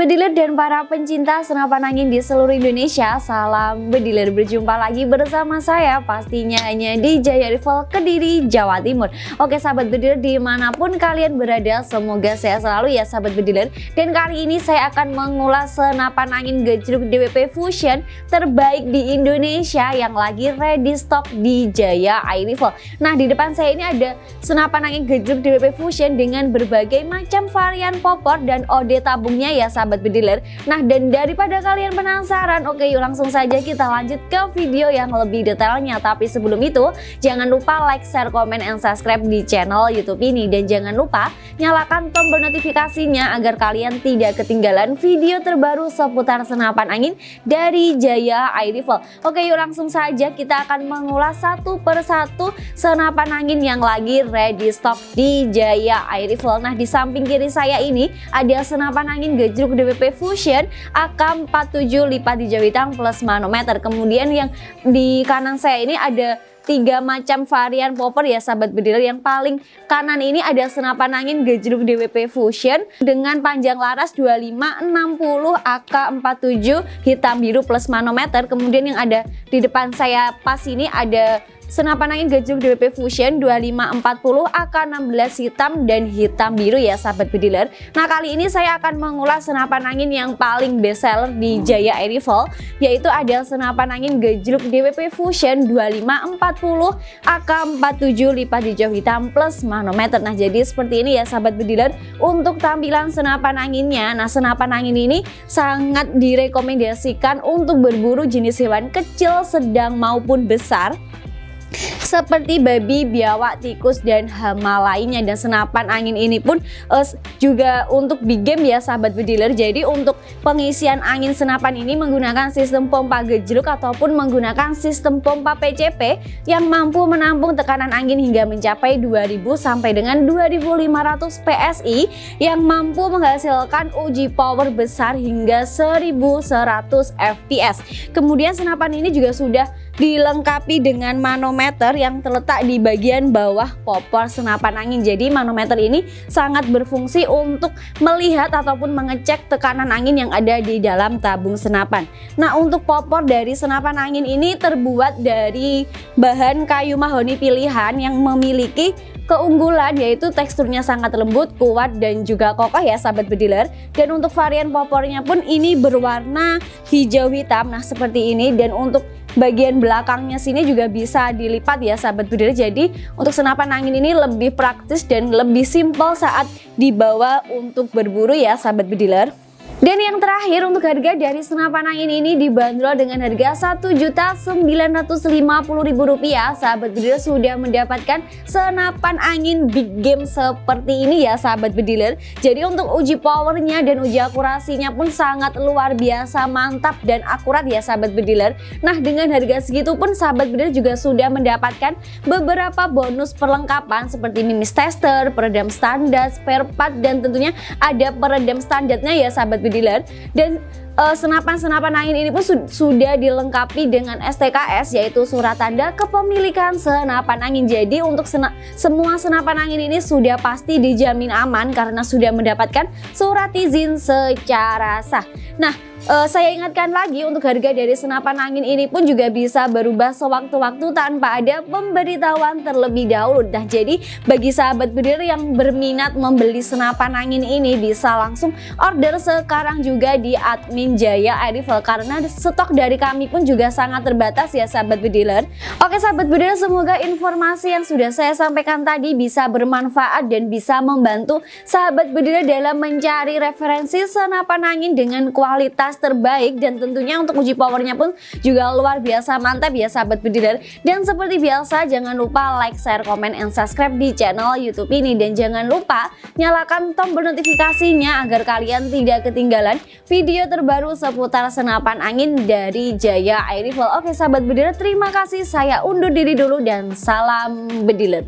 Bediler dan para pencinta senapan angin di seluruh Indonesia Salam Bediler berjumpa lagi bersama saya pastinya hanya di Jaya Rival Kediri, Jawa Timur. Oke sahabat Bediler di mana pun kalian berada semoga sehat selalu ya sahabat Bediler Dan kali ini saya akan mengulas senapan angin gejruk DWP Fusion terbaik di Indonesia yang lagi ready stock di Jaya Air Rifle Nah di depan saya ini ada senapan angin gejruk DWP Fusion dengan berbagai macam varian popor dan OD tabungnya ya ya sahabat bediler Nah dan daripada kalian penasaran oke yuk langsung saja kita lanjut ke video yang lebih detailnya. Tapi sebelum itu jangan lupa like, share, komen, and subscribe di channel youtube ini. Dan jangan lupa nyalakan tombol notifikasinya agar kalian tidak ketinggalan video terbaru seputar senapan angin dari Jaya Air Rifle Oke yuk langsung saja kita akan mengulas satu persatu senapan angin yang lagi ready stock di Jaya Air Rifle Nah di samping kiri saya ini ada senapan angin gejruk DWP Fusion AK47 lipat hijau hitam plus manometer. Kemudian yang di kanan saya ini ada tiga macam varian popper ya sahabat bediler. Yang paling kanan ini ada senapan angin gejruk DWP Fusion dengan panjang laras 2560 AK47 hitam biru plus manometer. Kemudian yang ada di depan saya pas ini ada Senapan angin gejruk DWP Fusion 2540 AK16 hitam dan hitam biru ya sahabat bediler. Nah kali ini saya akan mengulas senapan angin yang paling best seller di Jaya Air yaitu ada senapan angin gejruk DWP Fusion 2540 AK47 lipat hijau hitam plus manometer. Nah jadi seperti ini ya sahabat bediler untuk tampilan senapan anginnya. Nah senapan angin ini sangat direkomendasikan untuk berburu jenis hewan kecil, sedang maupun besar seperti babi, biawak, tikus, dan hama lainnya. Dan senapan angin ini pun uh, juga untuk big game ya sahabat bediler. Jadi untuk pengisian angin senapan ini menggunakan sistem pompa gejruk ataupun menggunakan sistem pompa PCP yang mampu menampung tekanan angin hingga mencapai 2000 sampai dengan 2500 PSI yang mampu menghasilkan uji power besar hingga 1100 FPS. Kemudian senapan ini juga sudah dilengkapi dengan manometer yang terletak di bagian bawah popor senapan angin. Jadi manometer ini sangat berfungsi untuk melihat ataupun mengecek tekanan angin yang ada di dalam tabung senapan. Nah untuk popor dari senapan angin ini terbuat dari bahan kayu mahoni pilihan yang memiliki keunggulan yaitu teksturnya sangat lembut, kuat dan juga kokoh ya sahabat bediler. Dan untuk varian popornya pun ini berwarna hijau hitam. Nah seperti ini dan untuk bagian belakangnya sini juga bisa dilipat ya sahabat bediler jadi untuk senapan angin ini lebih praktis dan lebih simpel saat dibawa untuk berburu ya sahabat bediler dan yang terakhir untuk harga dari senapan angin ini dibanderol dengan harga Rp1.950.000 Sahabat bediler sudah mendapatkan senapan angin big game seperti ini ya sahabat bediler Jadi untuk uji powernya dan uji akurasinya pun sangat luar biasa mantap dan akurat ya sahabat bediler Nah dengan harga segitu pun sahabat bediler juga sudah mendapatkan beberapa bonus perlengkapan seperti mimis tester, peredam standar, spare part dan tentunya ada peredam standarnya ya sahabat bediler डिलर डज senapan-senapan uh, angin ini pun su sudah dilengkapi dengan STKS yaitu surat tanda kepemilikan senapan angin. Jadi untuk sena semua senapan angin ini sudah pasti dijamin aman karena sudah mendapatkan surat izin secara sah. Nah, uh, saya ingatkan lagi untuk harga dari senapan angin ini pun juga bisa berubah sewaktu-waktu tanpa ada pemberitahuan terlebih dahulu. Nah, jadi bagi sahabat bediler yang berminat membeli senapan angin ini bisa langsung order sekarang juga di admin Jaya Arifel karena stok dari kami pun juga sangat terbatas ya sahabat bediler. Oke sahabat bediler semoga informasi yang sudah saya sampaikan tadi bisa bermanfaat dan bisa membantu sahabat bediler dalam mencari referensi senapan angin dengan kualitas terbaik dan tentunya untuk uji powernya pun juga luar biasa mantap ya sahabat bediler. Dan seperti biasa jangan lupa like, share, komen, and subscribe di channel YouTube ini dan jangan lupa nyalakan tombol notifikasinya agar kalian tidak ketinggalan video terbaru terbaru seputar senapan angin dari Jaya Air Rifle. Oke sahabat bediler terima kasih saya undur diri dulu dan salam bediler.